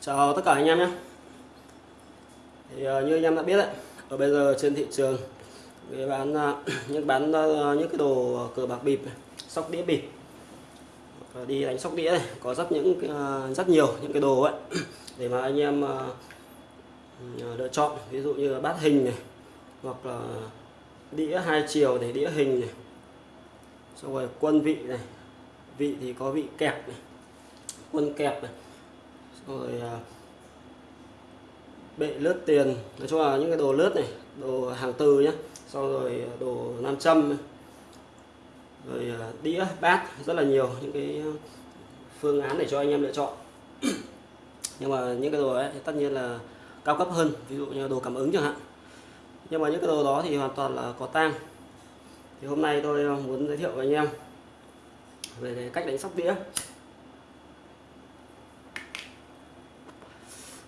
Chào tất cả anh em nhé. Thì ờ, như anh em đã biết đấy ở bây giờ trên thị trường, người bán những bán ờ, những cái đồ ờ, cờ bạc bịp sóc đĩa bịp. Đi đánh sóc đĩa này, có rất những rất nhiều những cái đồ ấy, để mà anh em ừ, lựa chọn. Ví dụ như là bát hình này, hoặc là đĩa hai chiều để đĩa hình này. Xong rồi quân vị này, vị thì có vị kẹp này, quân kẹp này rồi à, bệ lướt tiền. Nói chung là những cái đồ lướt này, đồ hàng từ nhé sau rồi à, đồ nam châm rồi à, đĩa, bát, rất là nhiều những cái phương án để cho anh em lựa chọn. Nhưng mà những cái đồ ấy thì tất nhiên là cao cấp hơn, ví dụ như đồ cảm ứng chẳng hạn. Nhưng mà những cái đồ đó thì hoàn toàn là có tang. Thì hôm nay tôi muốn giới thiệu với anh em về cách đánh sóc đĩa.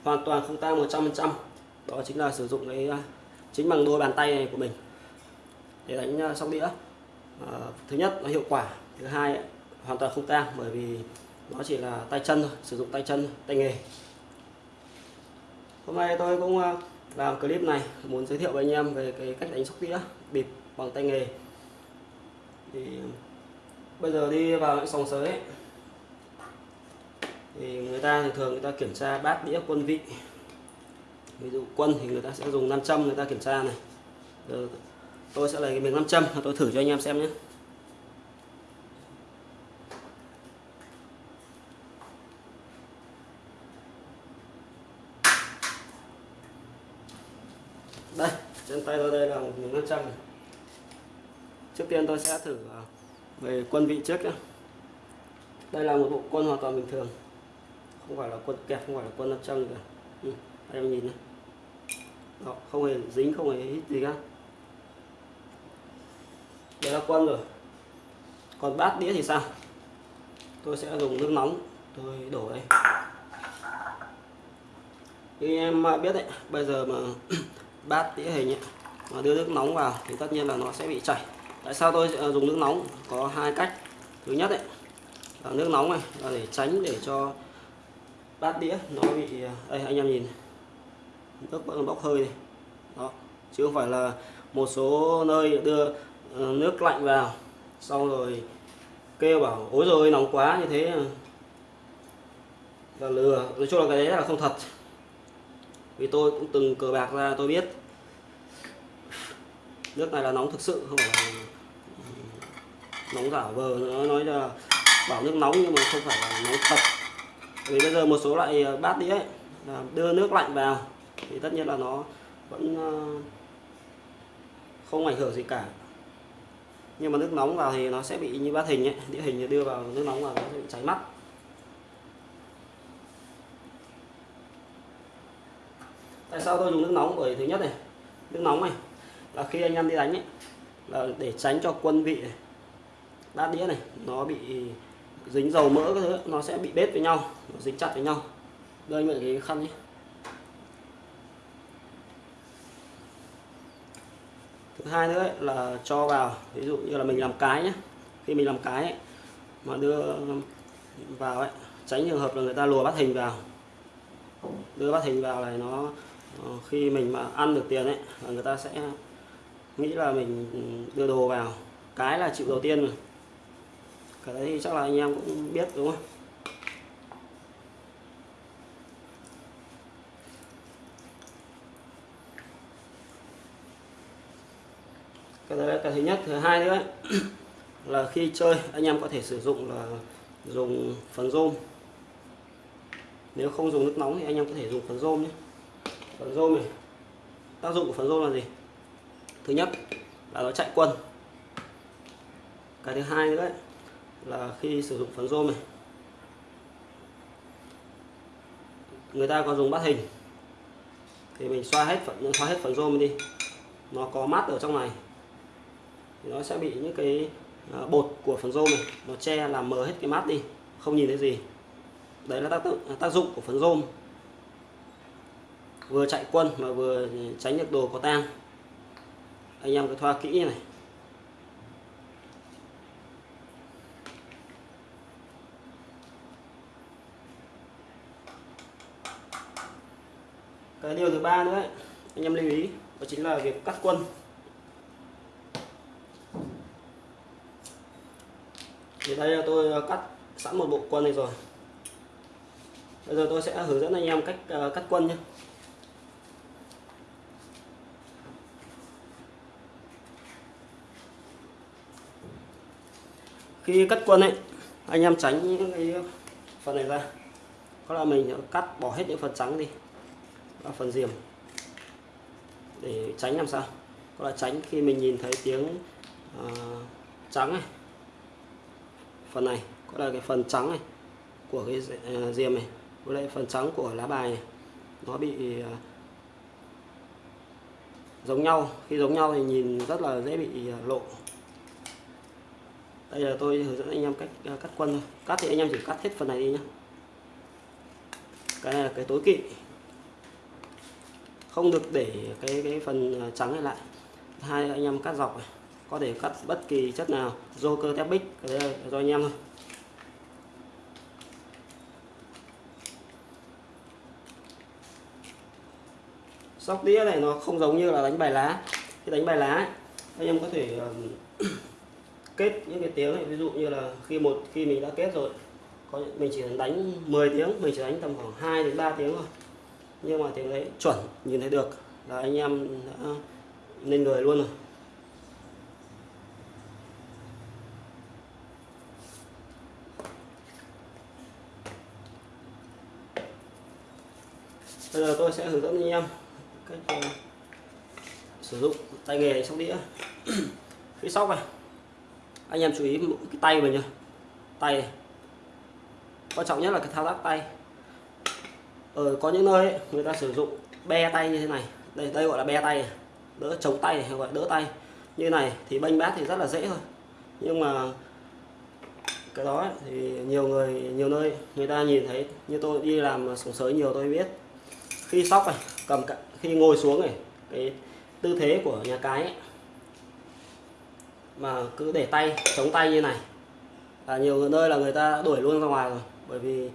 Hoàn toàn không tang 100% đó chính là sử dụng cái à, chính bằng đôi bàn tay này của mình để đánh à, sóc đĩa. À, thứ nhất nó hiệu quả thứ hai hoàn toàn không tang bởi vì nó chỉ là tay chân thôi sử dụng tay chân tay nghề. Hôm nay tôi cũng à, làm clip này muốn giới thiệu với anh em về cái cách đánh sóc đĩa bịp bằng tay nghề. Thì bây giờ đi vào những sòng sới ấy, thì người ta thường thường người ta kiểm tra bát đĩa quân vị. Ví dụ quân thì người ta sẽ dùng nam châm người ta kiểm tra này. Giờ tôi sẽ lấy cái miếng nam châm tôi thử cho anh em xem nhé. Đây, trên tay tôi đây là một miếng nam châm này. trước tiên tôi sẽ thử à, về quân vị trước nhé. Đây là một bộ quân hoàn toàn bình thường không phải là quân kẹp không phải là quân nam châm cả ừ, em nhìn này. Đó, không hề dính không hề hít gì cả. Đây là quân rồi. Còn bát đĩa thì sao? Tôi sẽ dùng nước nóng tôi đổ đây. Như em biết đấy bây giờ mà bát đĩa hình ấy, mà đưa nước nóng vào thì tất nhiên là nó sẽ bị chảy. Tại sao tôi dùng nước nóng? Có hai cách. Thứ nhất đấy là nước nóng này là để tránh để cho bát đĩa. Nó bị à, đây, anh em nhìn nước vẫn bốc hơi này. Đó, chứ không phải là một số nơi đưa ờ, nước lạnh vào, xong rồi kêu bảo ối rồi nóng quá, như thế. Là lừa. Nói chung là cái đấy là không thật. Vì tôi cũng từng cờ bạc ra, tôi biết. Nước này là nóng thực sự, không phải là ừ, nóng giả vờ nó nói là bảo nước nóng nhưng mà không phải là nóng thật vì bây giờ một số loại ờ, bát đĩa ấy, là đưa nước lạnh vào thì tất nhiên là nó vẫn ờ, không ảnh hưởng gì cả. Nhưng mà nước nóng vào thì nó sẽ bị như bát hình ấy đĩa hình đưa vào nước nóng vào nó sẽ bị cháy mắt. Tại sao tôi dùng nước nóng? Bởi thứ nhất này nước nóng này là khi anh em đi đánh ấy là để tránh cho quân vị này, bát đĩa này nó bị dính dầu mỡ các thứ nó sẽ bị bết với nhau nó dính chặt với nhau. Đây mượn cái khăn nhé. Thứ hai nữa ấy, là cho vào ví dụ như là mình làm cái nhé. Khi mình làm cái ấy, mà đưa vào ấy tránh trường hợp là người ta lùa bắt hình vào. Đưa bắt hình vào này nó ờ, khi mình mà ăn được tiền ấy là người ta sẽ nghĩ là mình đưa đồ vào. Cái là chịu đầu tiên rồi cái đấy thì chắc là anh em cũng biết đúng không? Cái đấy là cái thứ nhất thứ hai nữa ấy, là khi chơi anh em có thể sử dụng là dùng phần rôm. Nếu không dùng nước nóng thì anh em có thể dùng phần rôm nhé. Phần rôm này tác dụng của phần rôm là gì? Thứ nhất là nó chạy quân. Cái thứ hai nữa ấy, là khi sử dụng phấn rôm này, người ta có dùng bát hình, thì mình xoa hết phần xoa hết phần rôm đi, nó có mát ở trong này, thì nó sẽ bị những cái à, bột của phần rôm này, nó che làm mờ hết cái mát đi, không nhìn thấy gì. Đấy là tác dụng à, tác dụng của phấn rôm. Vừa chạy quân mà vừa tránh được đồ có tang. Anh em cứ thoa kỹ như này. Cái điều thứ ba nữa ấy, anh em lưu ý đó chính là việc cắt quân. Thì đây là tôi ờ, cắt sẵn một bộ quân này rồi. Bây giờ tôi sẽ hướng dẫn anh em cách uh, cắt quân nhé. Khi cắt quân ấy anh em tránh những cái phần này ra. Có là mình cắt bỏ hết những phần trắng đi và phần diềm để tránh làm sao? Có là tránh khi mình nhìn thấy tiếng uh, trắng này. Phần này có là cái phần trắng này của cái uh, diềm này với lại phần trắng của lá bài này. Nó bị uh, giống nhau. Khi giống nhau thì nhìn rất là dễ bị uh, lộ. Đây là tôi hướng dẫn anh em cách uh, cắt quân thôi. Cắt thì anh em chỉ cắt hết phần này đi nhé cái này là cái tối kỵ không được để cái cái phần à, trắng này lại. Hai anh em cắt dọc này có thể cắt bất kỳ chất nào joker cơ tép bích cho do anh em thôi. Sóc đĩa này nó không giống như là đánh bài lá. Khi đánh bài lá ấy, anh em có thể uh, kết những cái tiếng này. Ví dụ như là khi một khi mình đã kết rồi có mình chỉ đánh 10 tiếng mình chỉ đánh tầm khoảng 2 đến 3 tiếng thôi nhưng mà tiếng đấy chuẩn nhìn thấy được là anh em đã lên người luôn rồi. Bây giờ tôi sẽ hướng dẫn anh em cách uh, sử dụng tay nghề sóc đĩa. Khi sóc này anh em chú ý cái tay mình nhá. Tay này. Quan trọng nhất là cái thao tác tay ở có những nơi ấy, người ta sử dụng be tay như thế này. Đây đây gọi là be tay đỡ chống tay hay gọi đỡ tay. Như này thì bênh bát thì rất là dễ thôi. Nhưng mà cái đó ấy, thì nhiều người nhiều nơi người ta nhìn thấy như tôi đi làm sổng sới nhiều tôi biết. Khi sóc này cầm khi ngồi xuống này cái tư thế của nhà cái ấy, mà cứ để tay chống tay như này. Là nhiều nơi là người ta đuổi luôn ra ngoài rồi bởi vì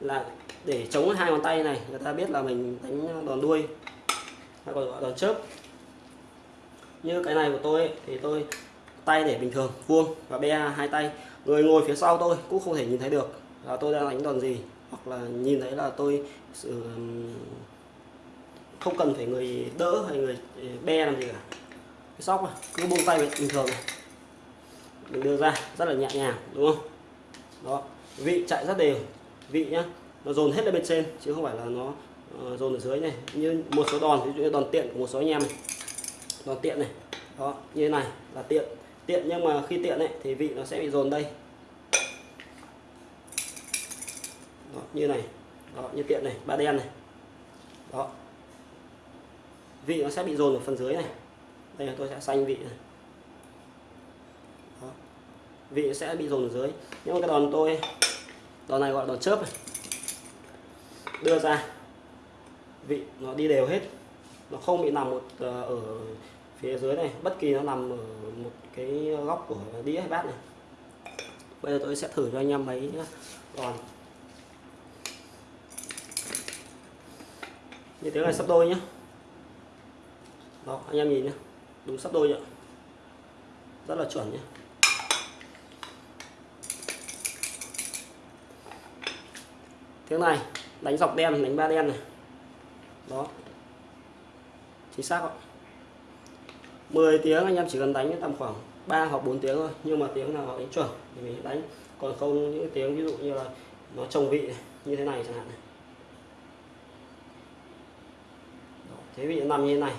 là để chống hai ngón tay này người ta biết là mình đánh đòn đuôi hay còn gọi đòn chớp. Như cái này của tôi ấy, thì tôi tay để bình thường vuông và be hai tay. Người ngồi phía sau tôi cũng không thể nhìn thấy được là tôi đang đánh đòn gì hoặc là nhìn thấy là tôi sự không cần phải người đỡ hay người be làm gì cả. Cái sóc mà cứ buông tay bình thường này mình đưa ra rất là nhẹ nhàng đúng không? Đó vị chạy rất đều vị nhá. Nó dồn hết lên bên trên chứ không phải là nó uh, dồn ở dưới này. Như một số đòn ví dụ như đòn tiện của một số anh em này. Đòn tiện này. Đó như thế này là tiện. Tiện nhưng mà khi tiện ấy thì vị nó sẽ bị dồn đây. Đó, như này. Đó như tiện này ba đen này. Đó. Vị nó sẽ bị dồn ở phần dưới này. Đây là tôi sẽ xanh vị này. Đó. vị sẽ bị dồn ở dưới. Nhưng mà cái đòn tôi đòn này gọi là đòn chớp này. Đưa ra. Vị, nó đi đều hết. Nó không bị nằm một ờ, ở phía dưới này. Bất kỳ nó nằm ở một cái góc của đĩa hay bát này. Bây giờ tôi sẽ thử cho anh em mấy đòn. Như thế này sắp đôi nhé đó, anh em nhìn nhé đúng sắp đôi nhá rất là chuẩn nhé thế này đánh dọc đen đánh ba đen này. Đó. Chính xác ạ. 10 tiếng anh em chỉ cần đánh tầm khoảng 3 hoặc 4 tiếng thôi nhưng mà tiếng nào đánh chuẩn thì mình đánh. Còn không những tiếng ví dụ như là nó trồng vị như thế này chẳng hạn này. Đó, thế vị nằm như thế này.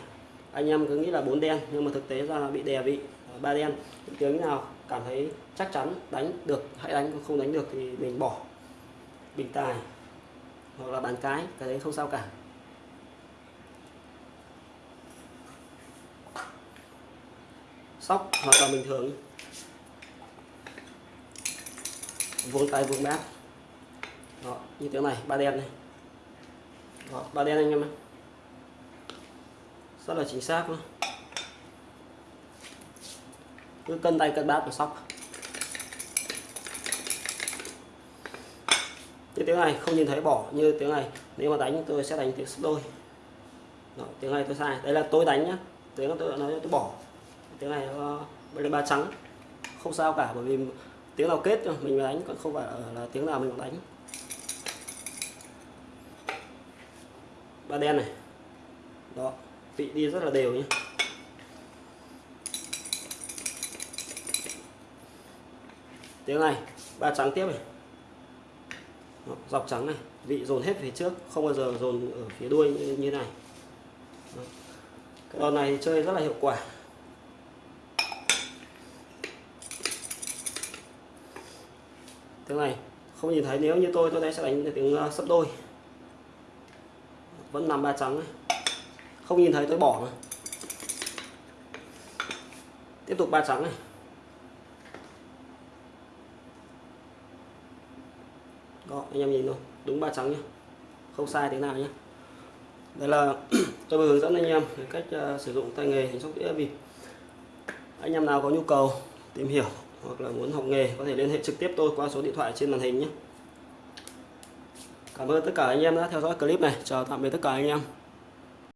Anh em cứ nghĩ là bốn đen nhưng mà thực tế ra là bị đè vị à, ba đen. Những tiếng nào cảm thấy chắc chắn đánh được hãy đánh không đánh được thì mình bỏ bình tài hoặc là bán cái cái đấy không sao cả. Sóc hoặc là bình thường. Vuông tay vuông bát đó như thế này ba đen này. Đó, ba đen anh em ạ. Rất là chính xác luôn. Cứ cân tay cân bát và sóc. Như tiếng này không nhìn thấy bỏ như tiếng này nếu mà đánh tôi sẽ đánh tiếng sấp đôi. Đó, tiếng này tôi sai đây là tôi đánh nhá. Tiếng là tôi nói tôi bỏ. Tiếng này ờ, nó lên ba trắng. Không sao cả bởi vì tiếng nào kết mình mới đánh còn không phải là tiếng nào mình cũng đánh. Ba đen này. Đó vị đi rất là đều nhé tiếng này ba trắng tiếp này đó, dọc trắng này vị dồn hết phía trước không bao giờ dồn ở phía đuôi như, như này. Đó. cái đòn này chơi rất là hiệu quả. Tiếng này không nhìn thấy nếu như tôi tôi đây sẽ đánh tiếng uh, sấp đôi. Vẫn nằm ba trắng này. Không nhìn thấy tôi bỏ mà. Tiếp tục ba trắng này. Đó anh em nhìn thôi. Đúng ba trắng nhé không sai thế nào nhé đây là tôi vừa hướng dẫn anh em cách uh, sử dụng tay nghề hình sóc đĩa bịp. Anh em nào có nhu cầu tìm hiểu hoặc là muốn học nghề có thể liên hệ trực tiếp tôi qua số điện thoại trên màn hình nhé Cảm ơn tất cả anh em đã theo dõi clip này. Chào tạm biệt tất cả anh em.